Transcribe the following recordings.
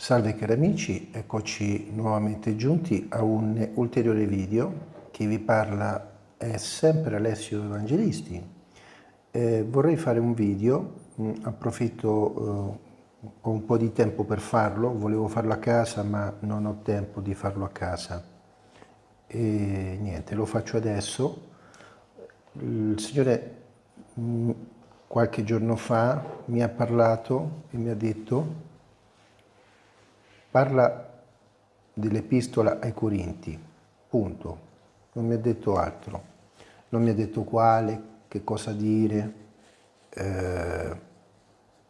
Salve cari amici, eccoci nuovamente giunti a un ulteriore video. Chi vi parla è sempre Alessio Evangelisti. Eh, vorrei fare un video, mh, mm, approfitto, eh, ho un po' di tempo per farlo, volevo farlo a casa ma non ho tempo di farlo a casa. E niente, lo faccio adesso. Il Signore mh, mm, qualche giorno fa mi ha parlato e mi ha detto parla dell'epistola ai Corinti, punto. Non mi ha detto altro. Non mi ha detto quale, che cosa dire, eh,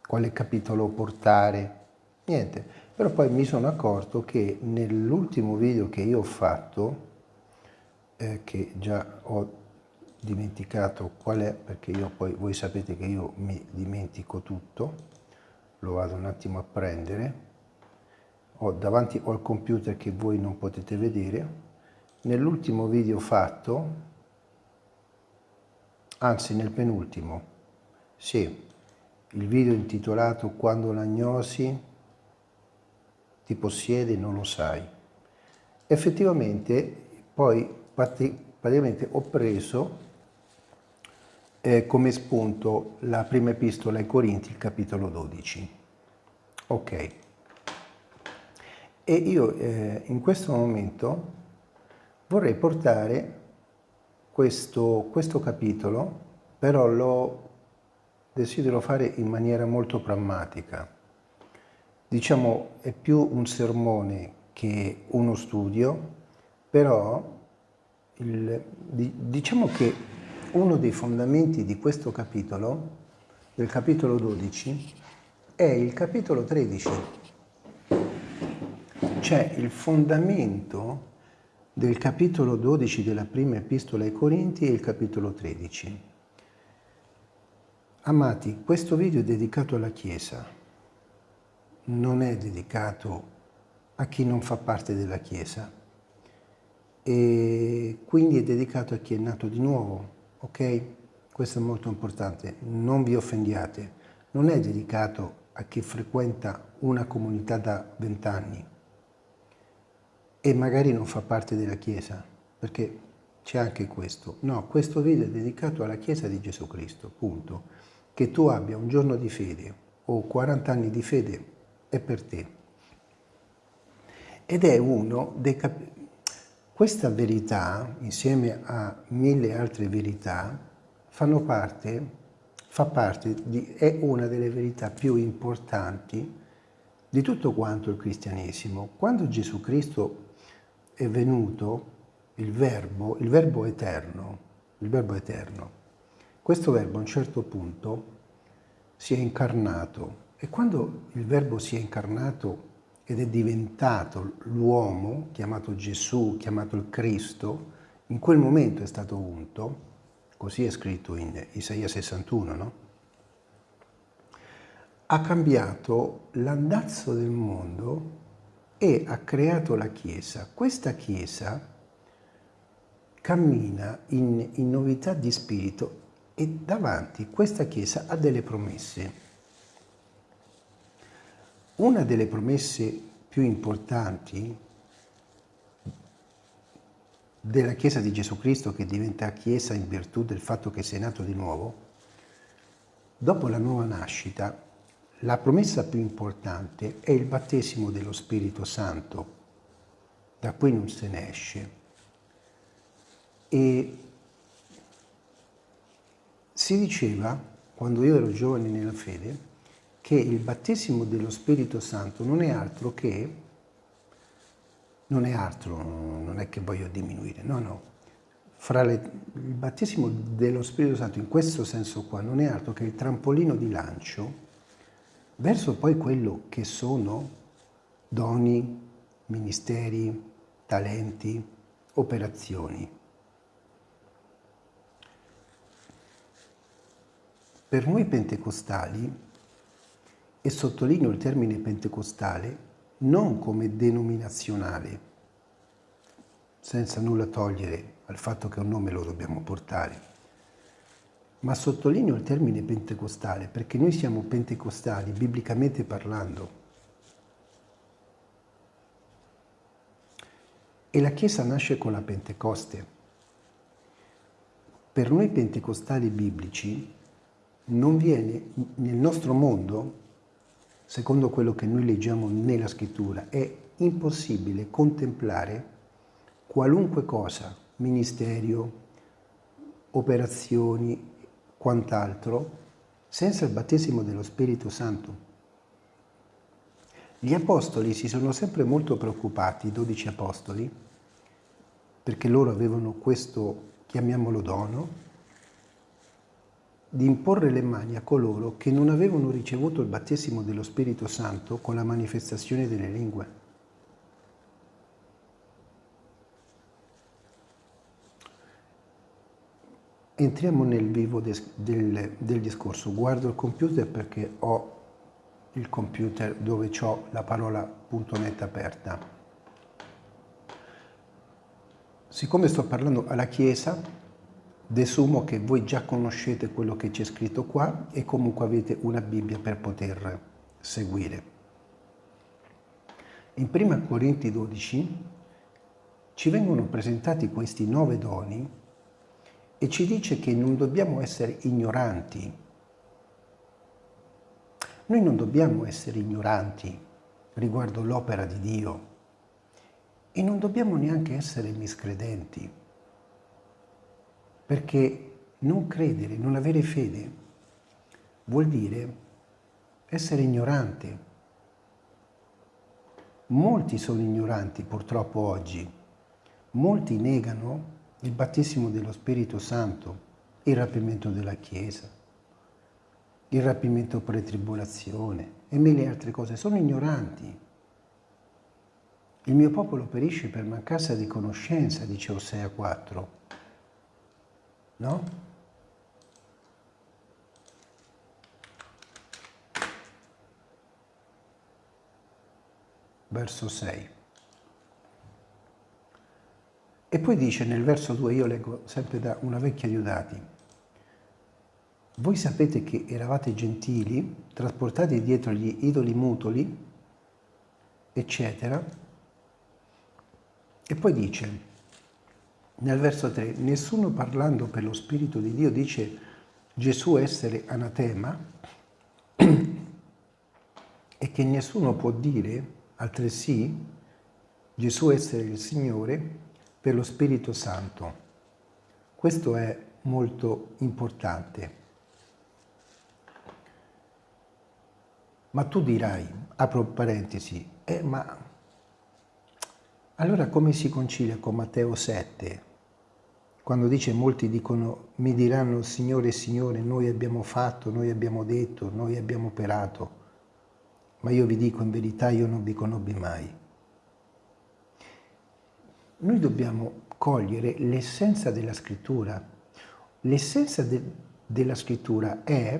quale capitolo portare, niente. Però poi mi sono accorto che nell'ultimo video che io ho fatto, eh, che già ho dimenticato qual è, perché io poi, voi sapete che io mi dimentico tutto, lo vado un attimo a prendere, ho davanti al computer che voi non potete vedere, nell'ultimo video fatto, anzi nel penultimo, sì, il video intitolato Quando l'agnosi ti possiede non lo sai. Effettivamente poi praticamente ho preso eh, come spunto la prima epistola ai Corinti, il capitolo 12. Ok. E io eh, in questo momento vorrei portare questo, questo capitolo, però lo desidero fare in maniera molto pragmatica. Diciamo è più un sermone che uno studio, però il, diciamo che uno dei fondamenti di questo capitolo, del capitolo 12, è il capitolo 13 c'è il fondamento del capitolo 12 della prima epistola ai Corinti e il capitolo 13. Amati, questo video è dedicato alla Chiesa, non è dedicato a chi non fa parte della Chiesa. E quindi è dedicato a chi è nato di nuovo, ok? Questo è molto importante, non vi offendiate, non è dedicato a chi frequenta una comunità da vent'anni, e magari non fa parte della Chiesa, perché c'è anche questo. No, questo video è dedicato alla Chiesa di Gesù Cristo, punto. Che tu abbia un giorno di fede o 40 anni di fede è per te. Ed è uno dei capitoli... Questa verità, insieme a mille altre verità, fanno parte, fa parte di, è una delle verità più importanti di tutto quanto il cristianesimo. Quando Gesù Cristo è venuto il verbo, il verbo eterno, il verbo eterno. Questo verbo a un certo punto si è incarnato e quando il verbo si è incarnato ed è diventato l'uomo, chiamato Gesù, chiamato il Cristo, in quel momento è stato unto, così è scritto in Isaia 61, no? ha cambiato l'andazzo del mondo e ha creato la Chiesa. Questa Chiesa cammina in, in novità di spirito e davanti questa Chiesa ha delle promesse. Una delle promesse più importanti della Chiesa di Gesù Cristo che diventa Chiesa in virtù del fatto che sei nato di nuovo, dopo la nuova nascita la promessa più importante è il battesimo dello Spirito Santo, da cui non se ne esce. E si diceva, quando io ero giovane nella fede, che il battesimo dello Spirito Santo non è altro che, non è altro, non è che voglio diminuire, no, no, fra le, il battesimo dello Spirito Santo in questo senso qua non è altro che il trampolino di lancio verso poi quello che sono doni, ministeri, talenti, operazioni. Per noi pentecostali, e sottolineo il termine pentecostale, non come denominazionale, senza nulla togliere al fatto che un nome lo dobbiamo portare, ma sottolineo il termine pentecostale perché noi siamo pentecostali, biblicamente parlando. E la Chiesa nasce con la Pentecoste. Per noi pentecostali biblici non viene nel nostro mondo, secondo quello che noi leggiamo nella scrittura, è impossibile contemplare qualunque cosa, ministerio, operazioni, quant'altro, senza il battesimo dello Spirito Santo. Gli apostoli si sono sempre molto preoccupati, i dodici apostoli, perché loro avevano questo, chiamiamolo dono, di imporre le mani a coloro che non avevano ricevuto il battesimo dello Spirito Santo con la manifestazione delle lingue. Entriamo nel vivo del, del, del discorso. Guardo il computer perché ho il computer dove ho la parola .net aperta. Siccome sto parlando alla Chiesa, Desumo che voi già conoscete quello che c'è scritto qua e comunque avete una Bibbia per poter seguire. In 1 Corinti 12 ci vengono presentati questi nove doni e ci dice che non dobbiamo essere ignoranti. Noi non dobbiamo essere ignoranti riguardo l'opera di Dio e non dobbiamo neanche essere miscredenti. Perché non credere, non avere fede, vuol dire essere ignorante. Molti sono ignoranti purtroppo oggi. Molti negano il battesimo dello Spirito Santo, il rapimento della Chiesa, il rapimento pre-tribolazione e mille altre cose. Sono ignoranti. Il mio popolo perisce per mancanza di conoscenza, dice Osea 4. No? Verso 6. E poi dice nel verso 2, io leggo sempre da una vecchia Diodati, voi sapete che eravate gentili, trasportati dietro gli idoli mutoli, eccetera. E poi dice, nel verso 3, nessuno parlando per lo Spirito di Dio dice Gesù essere anatema e che nessuno può dire altresì Gesù essere il Signore per lo Spirito Santo. Questo è molto importante. Ma tu dirai, apro parentesi, eh, ma allora come si concilia con Matteo 7? quando dice molti dicono mi diranno Signore, Signore, noi abbiamo fatto, noi abbiamo detto, noi abbiamo operato, ma io vi dico in verità io non vi conobbi mai. Noi dobbiamo cogliere l'essenza della scrittura. L'essenza de della scrittura è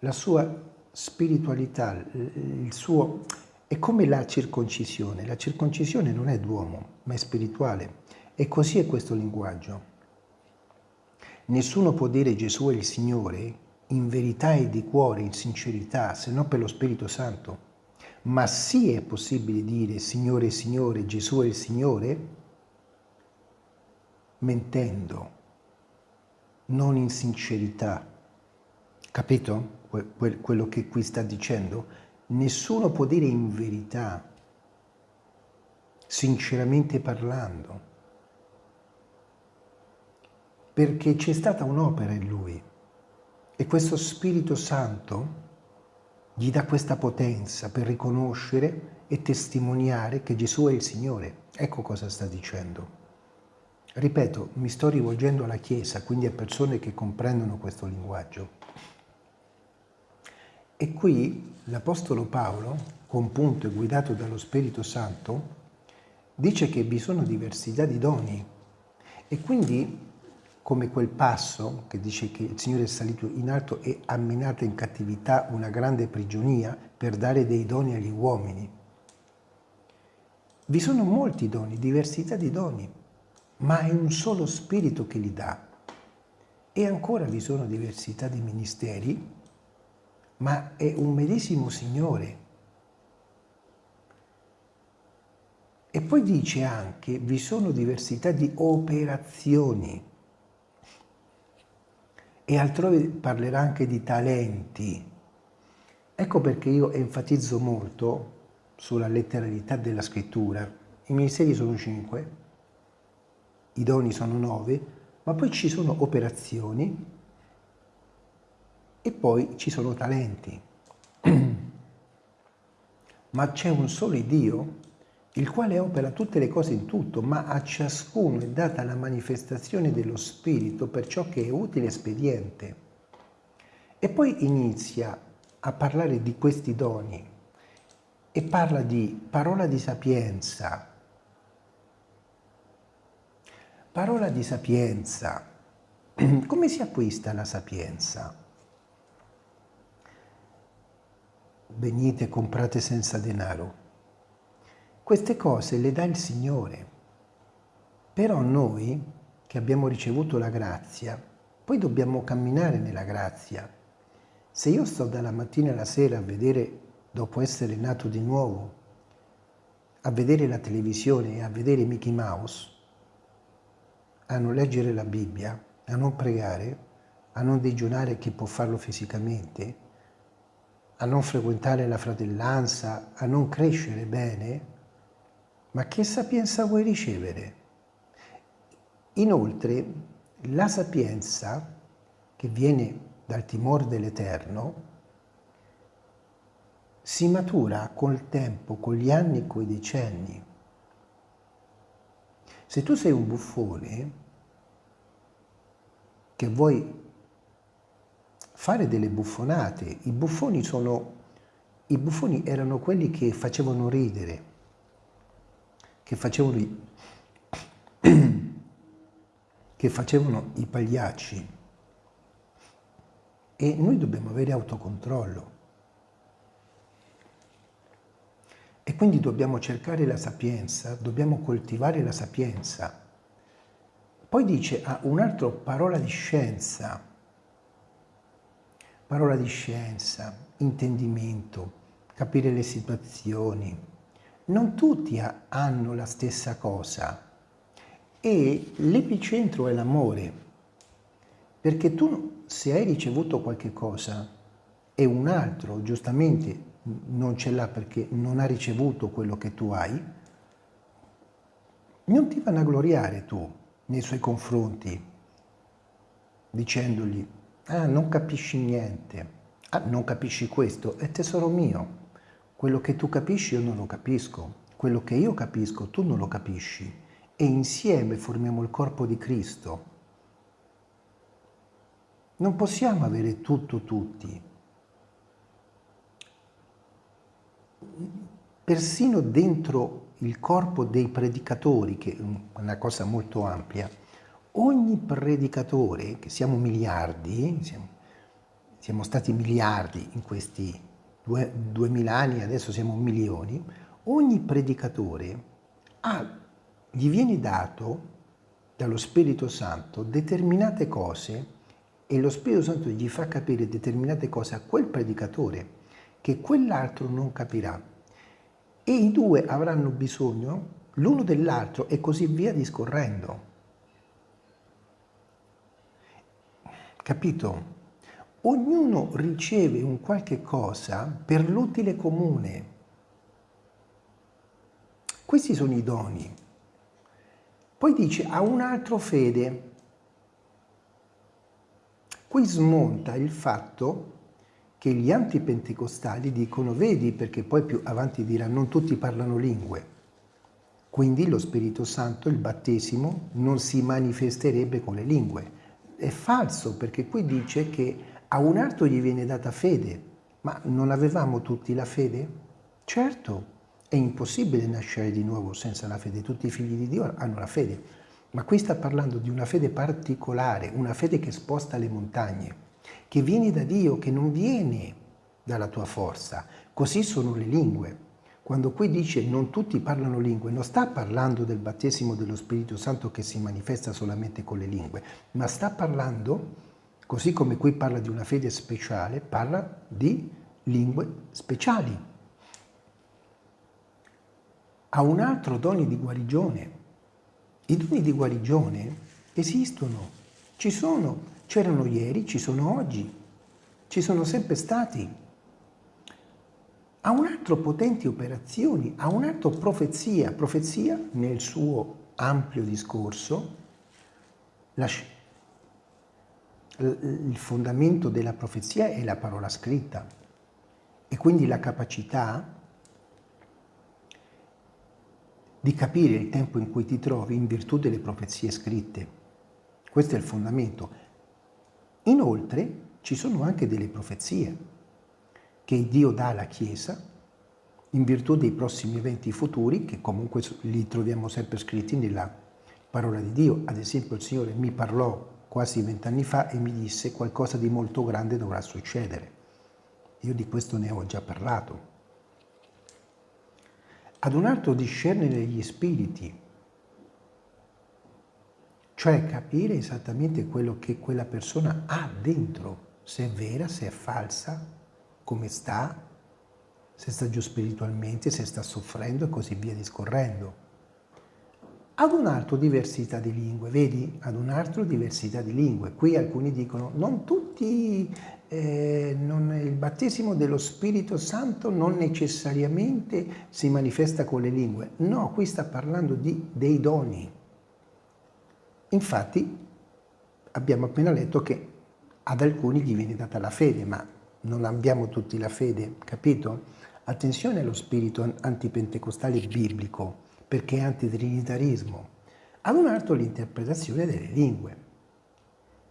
la sua spiritualità, il suo... è come la circoncisione. La circoncisione non è d'uomo, ma è spirituale. E così è questo linguaggio. Nessuno può dire Gesù è il Signore in verità e di cuore, in sincerità, se non per lo Spirito Santo. Ma sì è possibile dire Signore, Signore, Gesù è il Signore, mentendo, non in sincerità. Capito quello che qui sta dicendo? Nessuno può dire in verità, sinceramente parlando perché c'è stata un'opera in lui e questo Spirito Santo gli dà questa potenza per riconoscere e testimoniare che Gesù è il Signore. Ecco cosa sta dicendo. Ripeto, mi sto rivolgendo alla Chiesa, quindi a persone che comprendono questo linguaggio. E qui l'Apostolo Paolo, compunto e guidato dallo Spirito Santo, dice che vi sono diversità di doni e quindi come quel passo che dice che il Signore è salito in alto e ha minato in cattività una grande prigionia per dare dei doni agli uomini. Vi sono molti doni, diversità di doni, ma è un solo spirito che li dà. E ancora vi sono diversità di ministeri, ma è un medesimo Signore. E poi dice anche, vi sono diversità di operazioni. E altrove parlerà anche di talenti. Ecco perché io enfatizzo molto sulla letteralità della scrittura. I ministeri sono cinque, i doni sono nove, ma poi ci sono operazioni e poi ci sono talenti. ma c'è un solo Dio, il quale opera tutte le cose in tutto, ma a ciascuno è data la manifestazione dello Spirito per ciò che è utile e espediente. E poi inizia a parlare di questi doni e parla di parola di sapienza. Parola di sapienza. Come si acquista la sapienza? Venite, comprate senza denaro. Queste cose le dà il Signore. Però noi, che abbiamo ricevuto la grazia, poi dobbiamo camminare nella grazia se io sto dalla mattina alla sera a vedere, dopo essere nato di nuovo, a vedere la televisione e a vedere Mickey Mouse, a non leggere la Bibbia, a non pregare, a non digiunare chi può farlo fisicamente, a non frequentare la fratellanza, a non crescere bene, ma che sapienza vuoi ricevere? Inoltre, la sapienza che viene dal timore dell'Eterno, si matura col tempo, con gli anni con i decenni. Se tu sei un buffone che vuoi fare delle buffonate, i buffoni, sono, i buffoni erano quelli che facevano ridere, che facevano, che facevano i pagliacci, e noi dobbiamo avere autocontrollo. E quindi dobbiamo cercare la sapienza, dobbiamo coltivare la sapienza. Poi dice, ah, un'altra parola di scienza, parola di scienza, intendimento, capire le situazioni. Non tutti hanno la stessa cosa. E l'epicentro è l'amore. Perché tu se hai ricevuto qualche cosa e un altro giustamente non ce l'ha perché non ha ricevuto quello che tu hai, non ti vanagloriare tu nei suoi confronti dicendogli ah non capisci niente, ah non capisci questo, è tesoro mio, quello che tu capisci io non lo capisco, quello che io capisco tu non lo capisci. E insieme formiamo il corpo di Cristo. Non possiamo avere tutto tutti. Persino dentro il corpo dei predicatori, che è una cosa molto ampia, ogni predicatore, che siamo miliardi, siamo, siamo stati miliardi in questi due, duemila anni, adesso siamo milioni, ogni predicatore ha, gli viene dato dallo Spirito Santo determinate cose e lo Spirito Santo gli fa capire determinate cose a quel predicatore che quell'altro non capirà. E i due avranno bisogno l'uno dell'altro e così via discorrendo. Capito? Ognuno riceve un qualche cosa per l'utile comune. Questi sono i doni. Poi dice a un altro fede, Qui smonta il fatto che gli antipentecostali dicono vedi perché poi più avanti dirà non tutti parlano lingue. Quindi lo Spirito Santo, il battesimo, non si manifesterebbe con le lingue. È falso perché qui dice che a un altro gli viene data fede, ma non avevamo tutti la fede? Certo, è impossibile nascere di nuovo senza la fede, tutti i figli di Dio hanno la fede, ma qui sta parlando di una fede particolare, una fede che sposta le montagne, che viene da Dio, che non viene dalla tua forza. Così sono le lingue. Quando qui dice non tutti parlano lingue, non sta parlando del battesimo dello Spirito Santo che si manifesta solamente con le lingue, ma sta parlando, così come qui parla di una fede speciale, parla di lingue speciali. ha un altro dono di guarigione. I doni di guarigione esistono, ci sono, c'erano ieri, ci sono oggi, ci sono sempre stati. Ha un altro potenti operazioni, ha un altro profezia. Profezia nel suo ampio discorso, il fondamento della profezia è la parola scritta e quindi la capacità di capire il tempo in cui ti trovi in virtù delle profezie scritte. Questo è il fondamento. Inoltre ci sono anche delle profezie che Dio dà alla Chiesa in virtù dei prossimi eventi futuri che comunque li troviamo sempre scritti nella parola di Dio. Ad esempio il Signore mi parlò quasi vent'anni fa e mi disse qualcosa di molto grande dovrà succedere. Io di questo ne ho già parlato. Ad un altro discernere gli spiriti, cioè capire esattamente quello che quella persona ha dentro, se è vera, se è falsa, come sta, se sta giù spiritualmente, se sta soffrendo e così via discorrendo ad un altro diversità di lingue, vedi? Ad un altro diversità di lingue. Qui alcuni dicono, non tutti, eh, non, il battesimo dello Spirito Santo non necessariamente si manifesta con le lingue. No, qui sta parlando di, dei doni. Infatti abbiamo appena letto che ad alcuni gli viene data la fede, ma non abbiamo tutti la fede, capito? Attenzione allo spirito antipentecostale biblico perché è antitrinitarismo, ad un altro l'interpretazione delle lingue.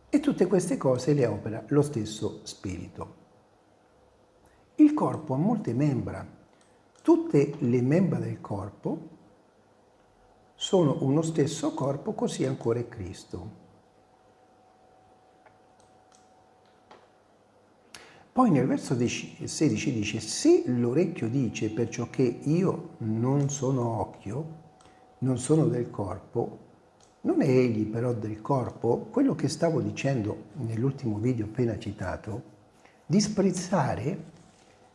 E tutte queste cose le opera lo stesso spirito. Il corpo ha molte membra. Tutte le membra del corpo sono uno stesso corpo, così ancora è Cristo. Poi nel verso 16 dice, se l'orecchio dice perciò che io non sono occhio, non sono del corpo, non è egli però del corpo, quello che stavo dicendo nell'ultimo video appena citato, disprezzare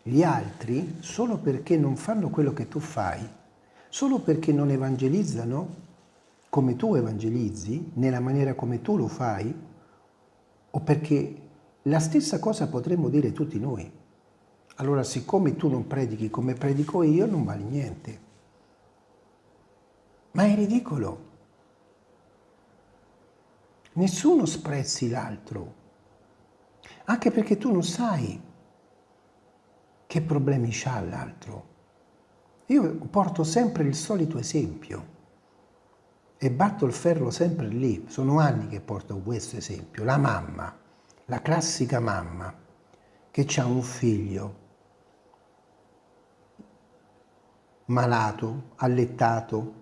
gli altri solo perché non fanno quello che tu fai, solo perché non evangelizzano come tu evangelizzi, nella maniera come tu lo fai, o perché la stessa cosa potremmo dire tutti noi. Allora, siccome tu non predichi come predico io, non vale niente. Ma è ridicolo. Nessuno sprezzi l'altro, anche perché tu non sai che problemi ha l'altro. Io porto sempre il solito esempio e batto il ferro sempre lì. Sono anni che porto questo esempio. La mamma la classica mamma che ha un figlio malato, allettato,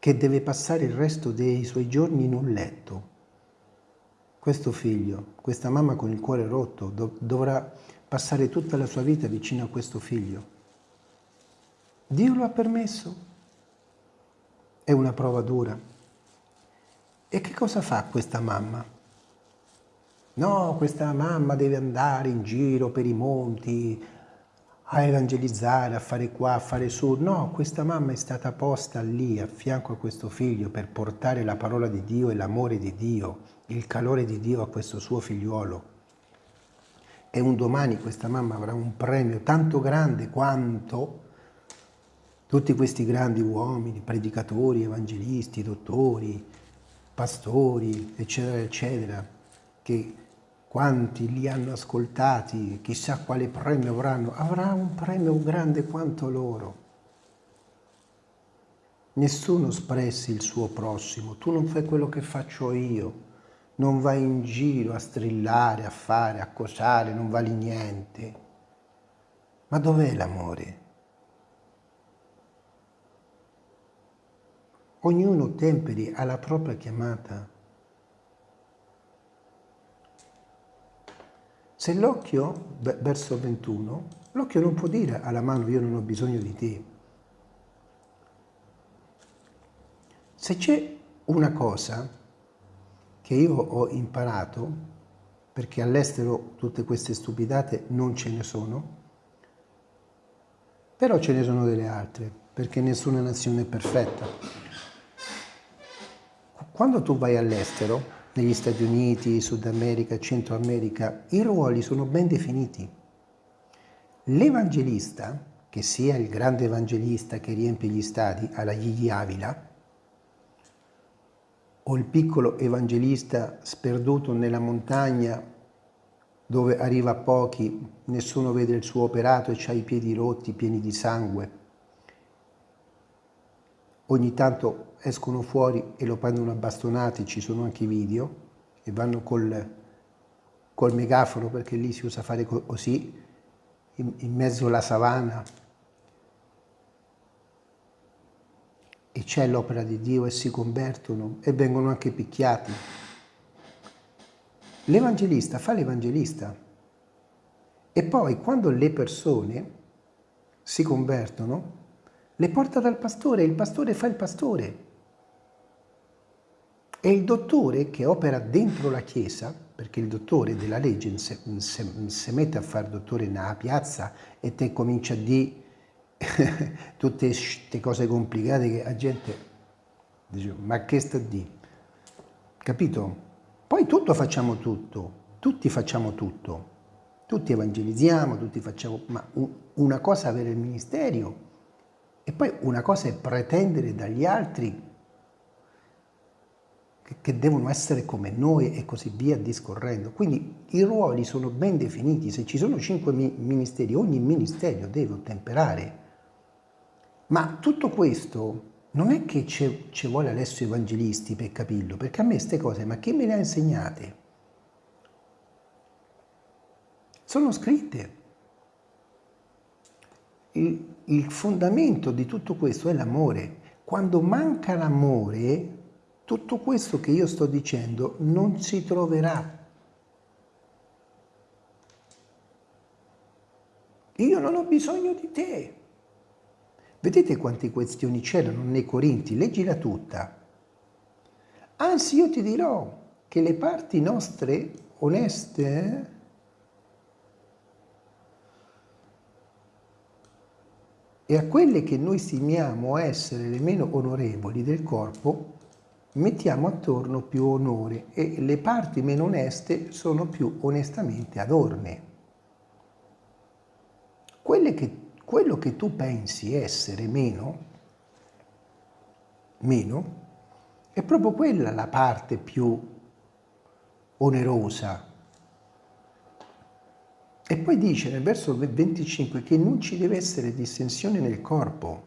che deve passare il resto dei suoi giorni in un letto. Questo figlio, questa mamma con il cuore rotto, dov dovrà passare tutta la sua vita vicino a questo figlio. Dio lo ha permesso? È una prova dura. E che cosa fa questa mamma? No, questa mamma deve andare in giro per i monti a evangelizzare, a fare qua, a fare su. No, questa mamma è stata posta lì a fianco a questo figlio per portare la parola di Dio e l'amore di Dio, il calore di Dio a questo suo figliuolo. E un domani questa mamma avrà un premio tanto grande quanto tutti questi grandi uomini, predicatori, evangelisti, dottori, pastori, eccetera, eccetera, che quanti li hanno ascoltati, chissà quale premio avranno, avrà un premio grande quanto loro. Nessuno espressi il suo prossimo, tu non fai quello che faccio io, non vai in giro a strillare, a fare, a cosare, non vali niente. Ma dov'è l'amore? Ognuno temperi alla propria chiamata. Se l'occhio, verso 21, l'occhio non può dire alla mano io non ho bisogno di te. Se c'è una cosa che io ho imparato, perché all'estero tutte queste stupidate non ce ne sono, Però ce ne sono delle altre, perché nessuna nazione è perfetta. Quando tu vai all'estero, negli Stati Uniti, Sud America, Centro America, i ruoli sono ben definiti. L'evangelista, che sia il grande evangelista che riempie gli stadi alla Gigi Avila, o il piccolo evangelista sperduto nella montagna dove arriva a pochi, nessuno vede il suo operato e ha i piedi rotti, pieni di sangue. Ogni tanto escono fuori e lo prendono a bastonate, ci sono anche i video, e vanno col, col megafono, perché lì si usa fare così, in, in mezzo alla savana, e c'è l'opera di Dio e si convertono e vengono anche picchiati. L'evangelista fa l'evangelista e poi quando le persone si convertono, le porta dal pastore il pastore fa il pastore. E il dottore che opera dentro la chiesa, perché il dottore della legge si mette a fare dottore nella piazza e te comincia a dire tutte queste cose complicate che la gente dice ma che sta di? Capito? Poi tutto facciamo tutto, tutti facciamo tutto, tutti evangelizziamo, tutti facciamo, ma una cosa avere il ministero e poi una cosa è pretendere dagli altri che, che devono essere come noi e così via discorrendo. Quindi i ruoli sono ben definiti, se ci sono cinque ministeri, ogni ministero deve ottemperare ma tutto questo non è che ci vuole Alessio Evangelisti per capirlo, perché a me queste cose, ma chi me le ha insegnate? Sono scritte. Il fondamento di tutto questo è l'amore. Quando manca l'amore, tutto questo che io sto dicendo non si troverà. Io non ho bisogno di te. Vedete quante questioni c'erano nei Corinti? Leggila tutta. Anzi, io ti dirò che le parti nostre oneste e a quelle che noi stimiamo essere le meno onorevoli del corpo mettiamo attorno più onore e le parti meno oneste sono più onestamente adorne. Che quello che tu pensi essere meno, meno, è proprio quella la parte più onerosa. E poi dice nel verso 25 che non ci deve essere distensione nel corpo,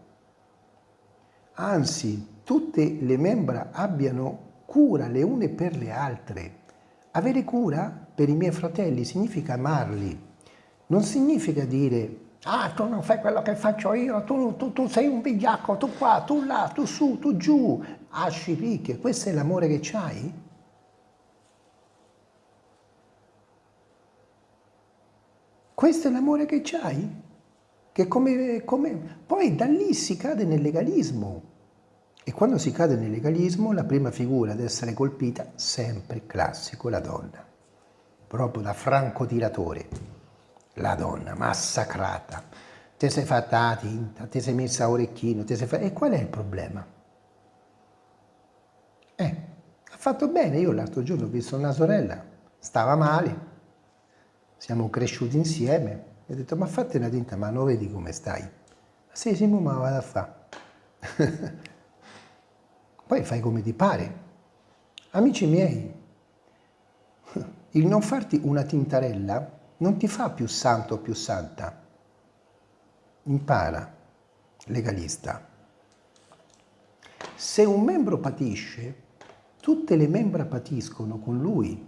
anzi tutte le membra abbiano cura le une per le altre. Avere cura per i miei fratelli significa amarli, non significa dire Ah, tu non fai quello che faccio io, tu, tu, tu sei un vigliacco, tu qua, tu là, tu su, tu giù. Asci picche, questo è l'amore che c'hai? Questo è l'amore che c'hai? Che come, come... Poi da lì si cade nel legalismo. E quando si cade nel legalismo, la prima figura ad essere colpita, sempre classico, la donna. Proprio da francotiratore la donna massacrata, ti sei fatta la tinta, ti sei messa orecchino, ti sei fatta... E qual è il problema? Eh, ha fatto bene, io l'altro giorno ho visto una sorella, stava male, siamo cresciuti insieme, e ho detto ma fate una tinta, ma non vedi come stai? Sì, sì, ma vado a fare. Poi fai come ti pare. Amici miei, il non farti una tintarella non ti fa più santo o più santa. Impara, legalista. Se un membro patisce, tutte le membra patiscono con lui.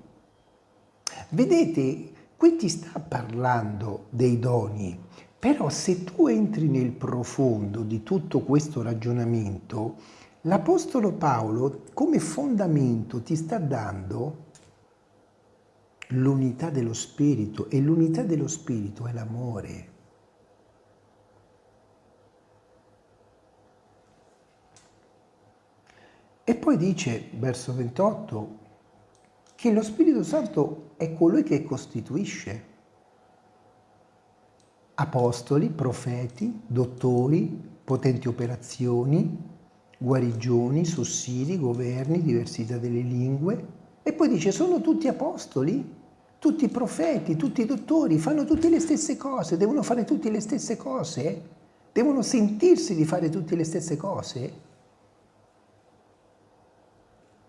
Vedete, qui ti sta parlando dei doni, però se tu entri nel profondo di tutto questo ragionamento, l'Apostolo Paolo come fondamento ti sta dando l'unità dello spirito e l'unità dello spirito è l'amore. E poi dice, verso 28, che lo Spirito Santo è colui che costituisce. apostoli, profeti, dottori, potenti operazioni, guarigioni, sussidi, governi, diversità delle lingue. E poi dice, sono tutti apostoli, tutti profeti, tutti dottori, fanno tutte le stesse cose, devono fare tutte le stesse cose, devono sentirsi di fare tutte le stesse cose.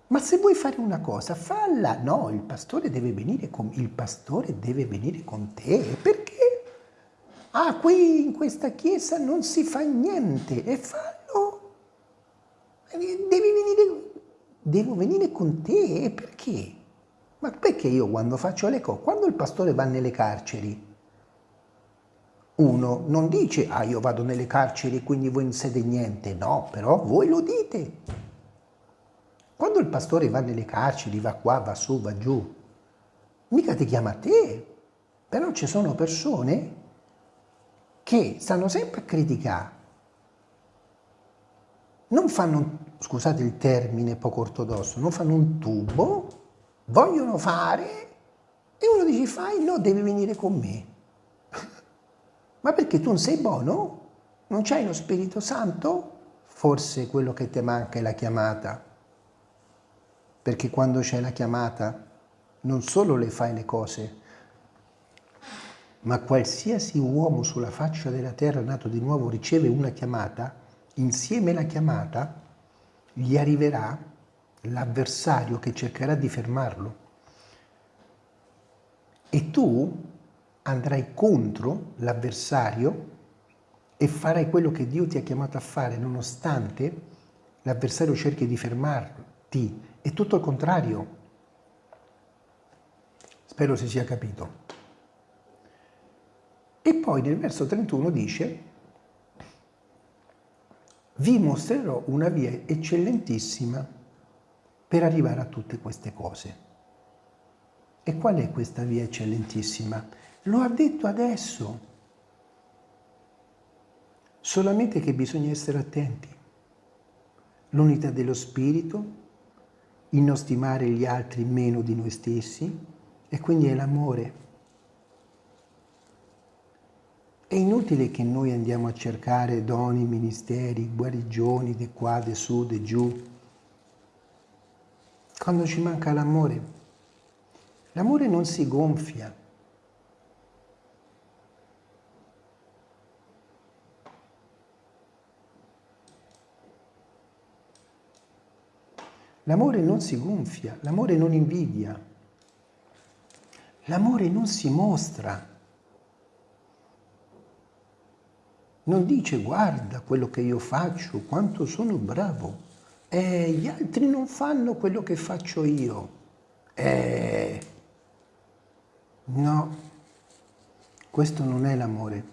Ma se vuoi fare una cosa, falla. No, il pastore deve venire con, pastore deve venire con te. Perché? Ah, qui in questa chiesa non si fa niente. E fallo. Devi venire, devo venire con te. E perché? Ma perché io quando faccio le cose, quando il pastore va nelle carceri, uno non dice, ah io vado nelle carceri quindi voi non siete niente. No, però voi lo dite. Quando il pastore va nelle carceri, va qua, va su, va giù, mica ti chiama a te. Però ci sono persone che stanno sempre a criticare. Non fanno, scusate il termine poco ortodosso, non fanno un tubo, vogliono fare e uno dice fai, no, devi venire con me. Ma perché tu non sei buono? Non c'hai lo Spirito Santo? Forse quello che ti manca è la chiamata perché quando c'è la chiamata non solo le fai le cose, ma qualsiasi uomo sulla faccia della terra nato di nuovo riceve una chiamata, insieme alla chiamata gli arriverà l'avversario che cercherà di fermarlo. E tu andrai contro l'avversario e farai quello che Dio ti ha chiamato a fare, nonostante l'avversario cerchi di fermarti è tutto il contrario. Spero si sia capito. E poi nel verso 31 dice, vi mostrerò una via eccellentissima per arrivare a tutte queste cose. E qual è questa via eccellentissima? Lo ha detto adesso. Solamente che bisogna essere attenti. L'unità dello spirito, il non stimare gli altri meno di noi stessi e quindi è l'amore. È inutile che noi andiamo a cercare doni, ministeri, guarigioni, di qua, di su, di giù, quando ci manca l'amore. L'amore non si gonfia, L'amore non si gonfia, l'amore non invidia, l'amore non si mostra. Non dice guarda quello che io faccio, quanto sono bravo. Eh, gli altri non fanno quello che faccio io. Eh, no, questo non è l'amore.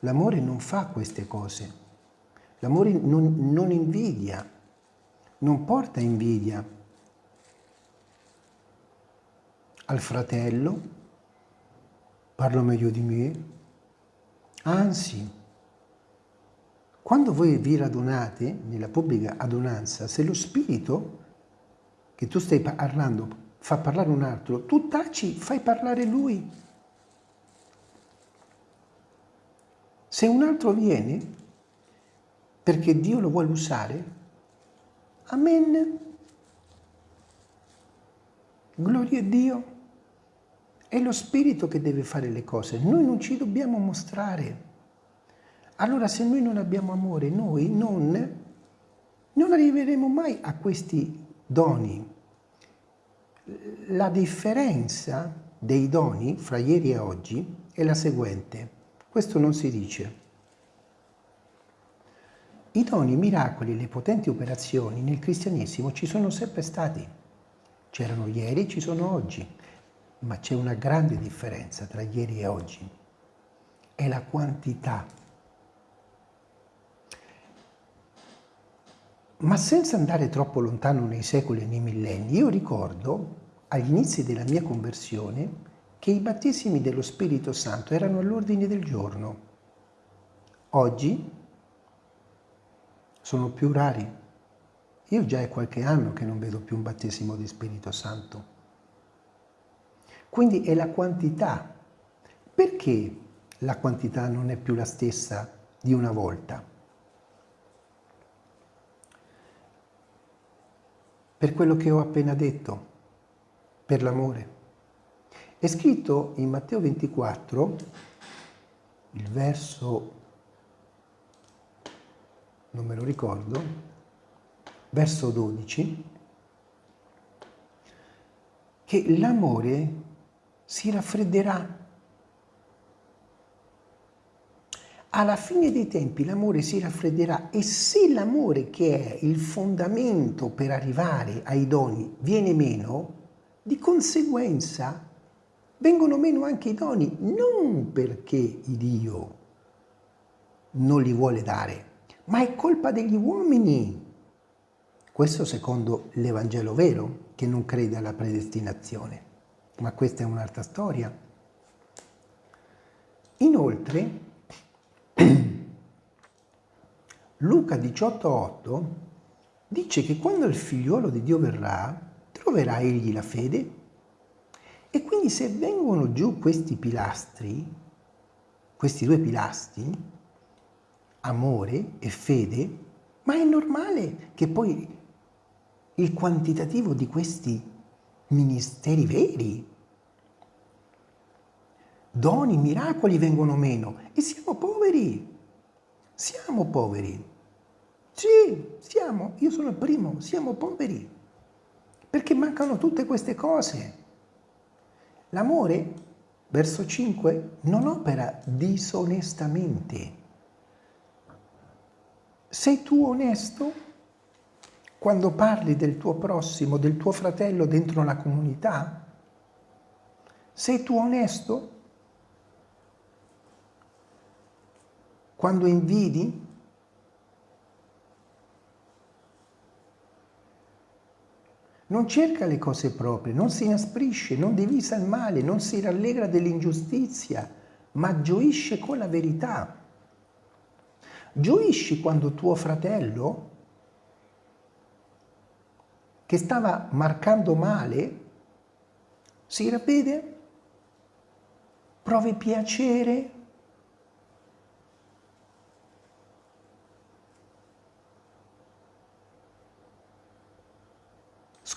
L'amore non fa queste cose. L'amore non, non invidia non porta invidia al fratello, parlo meglio di me, anzi, quando voi vi radunate nella pubblica adunanza, se lo spirito che tu stai parlando fa parlare un altro, tu taci, fai parlare lui. Se un altro viene perché Dio lo vuole usare, Amen. Gloria a Dio. È lo Spirito che deve fare le cose, noi non ci dobbiamo mostrare. Allora se noi non abbiamo amore, noi non, non arriveremo mai a questi doni. La differenza dei doni fra ieri e oggi è la seguente. Questo non si dice. I doni, i miracoli, le potenti operazioni nel cristianesimo ci sono sempre stati. C'erano ieri, ci sono oggi, ma c'è una grande differenza tra ieri e oggi. È la quantità. Ma senza andare troppo lontano nei secoli e nei millenni, io ricordo agli inizi della mia conversione che i battesimi dello Spirito Santo erano all'ordine del giorno. Oggi sono più rari. Io già è qualche anno che non vedo più un battesimo di Spirito Santo. Quindi è la quantità. Perché la quantità non è più la stessa di una volta. Per quello che ho appena detto, per l'amore. È scritto in Matteo 24, il verso, non me lo ricordo, verso 12, che l'amore si raffredderà. Alla fine dei tempi l'amore si raffredderà e se l'amore che è il fondamento per arrivare ai doni viene meno, di conseguenza vengono meno anche i doni, non perché Dio non li vuole dare, ma è colpa degli uomini. Questo secondo l'Evangelo vero, che non crede alla predestinazione. Ma questa è un'altra storia. Inoltre, Luca 18,8 dice che quando il figliuolo di Dio verrà, troverà egli la fede? E quindi se vengono giù questi pilastri, questi due pilastri, amore e fede, ma è normale che poi il quantitativo di questi ministeri veri, doni, miracoli vengono meno e siamo poveri, siamo poveri. Sì, siamo, io sono il primo, siamo poveri, perché mancano tutte queste cose. L'amore, verso 5, non opera disonestamente. Sei tu onesto quando parli del tuo prossimo, del tuo fratello dentro la comunità? Sei tu onesto quando invidi? Non cerca le cose proprie, non si inasprisce, non divisa il male, non si rallegra dell'ingiustizia, ma gioisce con la verità. Gioisci quando tuo fratello, che stava marcando male, si ravvede, provi piacere,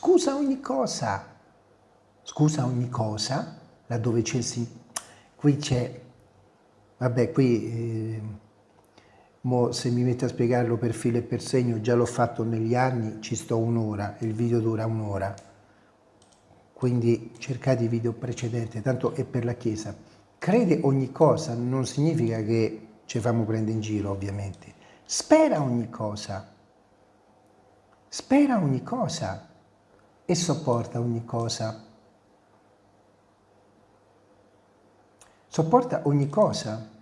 Scusa ogni cosa. Scusa ogni cosa, laddove c'è sì. Qui c'è, vabbè, qui, eh, mo se mi metto a spiegarlo per filo e per segno, già l'ho fatto negli anni, ci sto un'ora, il video dura un'ora. Quindi cercate i video precedenti, tanto è per la Chiesa. Crede ogni cosa non significa che ci famo prendere in giro, ovviamente. Spera ogni cosa. Spera ogni cosa e sopporta ogni cosa. Sopporta ogni cosa.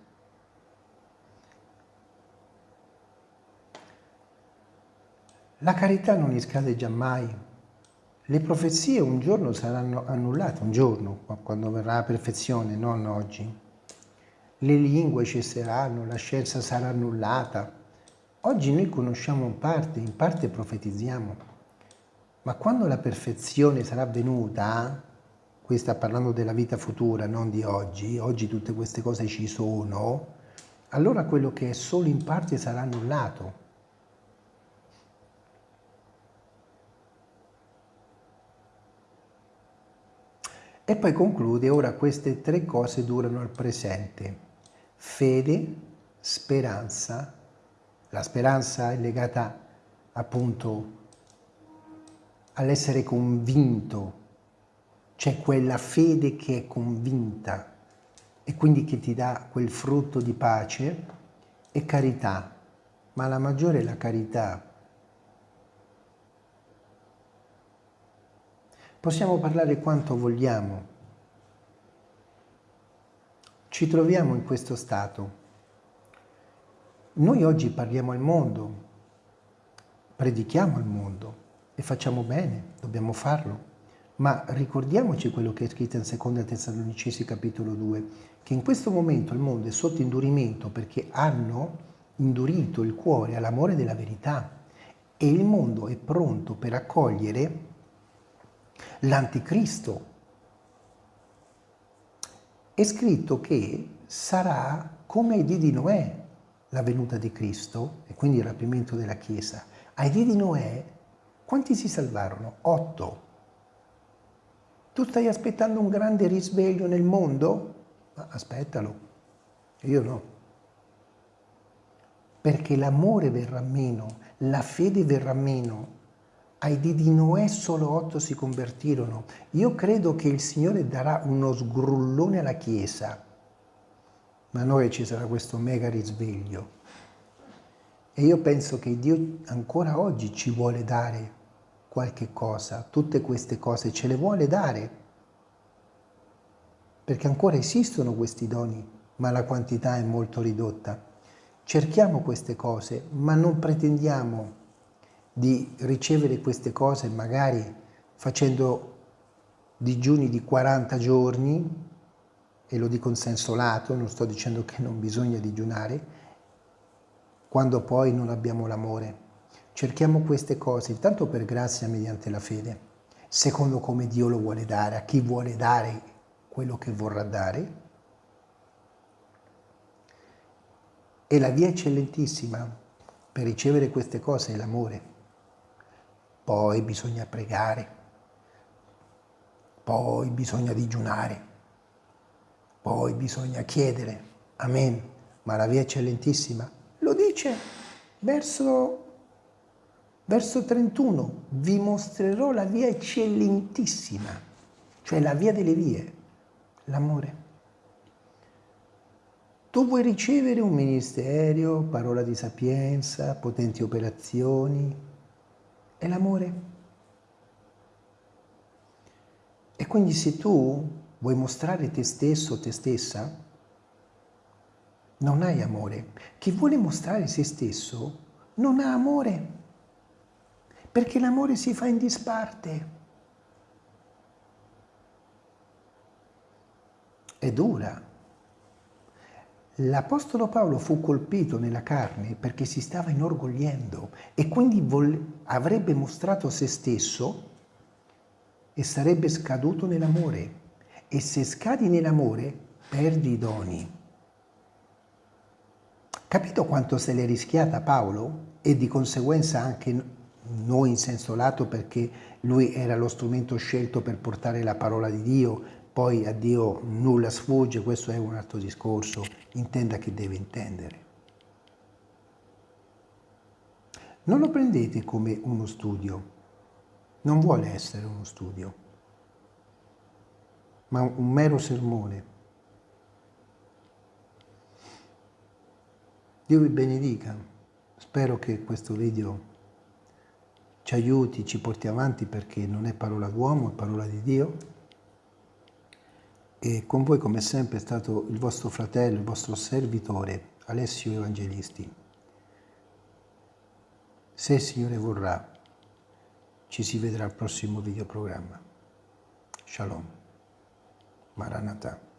La carità non scade giammai. Le profezie un giorno saranno annullate, un giorno, quando verrà la perfezione, non oggi. Le lingue cesseranno, la scienza sarà annullata. Oggi noi conosciamo in parte, in parte profetizziamo. Ma quando la perfezione sarà venuta, qui sta parlando della vita futura, non di oggi, oggi tutte queste cose ci sono, allora quello che è solo in parte sarà annullato. E poi conclude, ora queste tre cose durano al presente. Fede, speranza, la speranza è legata appunto all'essere convinto, c'è quella fede che è convinta e quindi che ti dà quel frutto di pace e carità, ma la maggiore è la carità. Possiamo parlare quanto vogliamo, ci troviamo in questo stato. Noi oggi parliamo al mondo, predichiamo al mondo, e facciamo bene, dobbiamo farlo. Ma ricordiamoci quello che è scritto in 2 Tessalonicesi capitolo 2, che in questo momento il mondo è sotto indurimento perché hanno indurito il cuore all'amore della verità e il mondo è pronto per accogliere l'anticristo. È scritto che sarà come ai dì di Noè, la venuta di Cristo e quindi il rapimento della Chiesa. Ai dì di Noè, quanti si salvarono? Otto. Tu stai aspettando un grande risveglio nel mondo? Ma aspettalo. Io no. Perché l'amore verrà meno, la fede verrà meno. Ai di Noè solo otto si convertirono. Io credo che il Signore darà uno sgrullone alla Chiesa, ma noi ci sarà questo mega risveglio. E io penso che Dio ancora oggi ci vuole dare qualche cosa, tutte queste cose ce le vuole dare, perché ancora esistono questi doni, ma la quantità è molto ridotta. Cerchiamo queste cose, ma non pretendiamo di ricevere queste cose magari facendo digiuni di 40 giorni, e lo dico in senso lato, non sto dicendo che non bisogna digiunare, quando poi non abbiamo l'amore. Cerchiamo queste cose, intanto per grazia mediante la fede, secondo come Dio lo vuole dare, a chi vuole dare quello che vorrà dare, E la via eccellentissima per ricevere queste cose è l'amore. Poi bisogna pregare, poi bisogna digiunare, poi bisogna chiedere. Amen. Ma la via eccellentissima lo dice verso, verso 31. Vi mostrerò la via eccellentissima, cioè la via delle vie, l'amore. Tu vuoi ricevere un ministero, parola di sapienza, potenti operazioni, è l'amore. E quindi se tu vuoi mostrare te stesso, te stessa, non hai amore. Chi vuole mostrare se stesso non ha amore, perché l'amore si fa in disparte. È dura, L'Apostolo Paolo fu colpito nella carne perché si stava inorgogliendo e quindi avrebbe mostrato se stesso e sarebbe scaduto nell'amore. E se scadi nell'amore, perdi i doni. Capito quanto se l'è rischiata Paolo? E di conseguenza anche noi in senso lato perché lui era lo strumento scelto per portare la parola di Dio, poi a Dio nulla sfugge, questo è un altro discorso, intenda che deve intendere. Non lo prendete come uno studio, non vuole essere uno studio, ma un mero sermone. Dio vi benedica, spero che questo video ci aiuti, ci porti avanti perché non è parola d'uomo, è parola di Dio e con voi come sempre è stato il vostro fratello, il vostro servitore Alessio Evangelisti. Se il Signore vorrà, ci si vedrà al prossimo videoprogramma. Shalom. Maranatha.